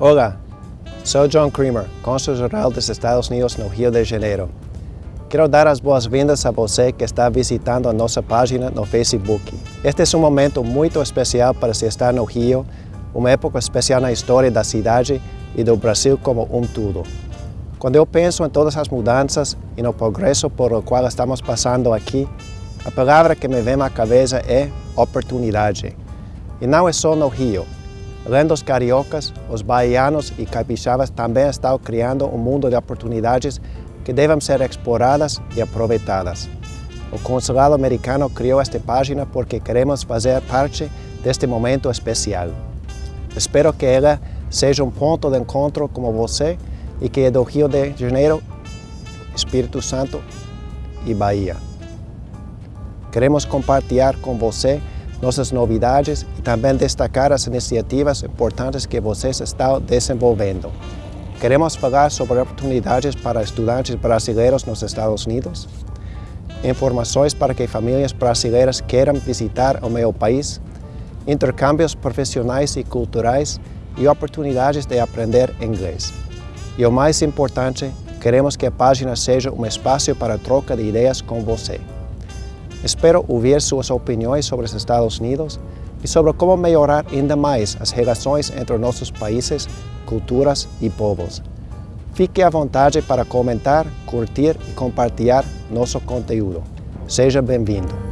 Olá, sou John Creamer, cônsul-geral dos Estados Unidos no Rio de Janeiro. Quero dar as boas-vindas a você que está visitando a nossa página no Facebook. Este é um momento muito especial para se estar no Rio, uma época especial na história da cidade e do Brasil como um todo. Quando eu penso em todas as mudanças e no progresso por o qual estamos passando aqui, a palavra que me vem à cabeça é oportunidade. E não é só no Rio. Além dos cariocas, os baianos e capixabas também estão criando um mundo de oportunidades que devem ser exploradas e aproveitadas. O consulado americano criou esta página porque queremos fazer parte deste momento especial. Espero que ela seja um ponto de encontro como você e que é do Rio de Janeiro, Espírito Santo e Bahia. Queremos compartilhar com você nossas novidades e também destacar as iniciativas importantes que vocês estão desenvolvendo. Queremos falar sobre oportunidades para estudantes brasileiros nos Estados Unidos, informações para que famílias brasileiras queiram visitar o meu país, intercâmbios profissionais e culturais e oportunidades de aprender inglês. E o mais importante, queremos que a página seja um espaço para troca de ideias com você. Espero ouvir suas opiniões sobre os Estados Unidos e sobre como melhorar ainda mais as relações entre nossos países, culturas e povos. Fique à vontade para comentar, curtir e compartilhar nosso conteúdo. Seja bem-vindo!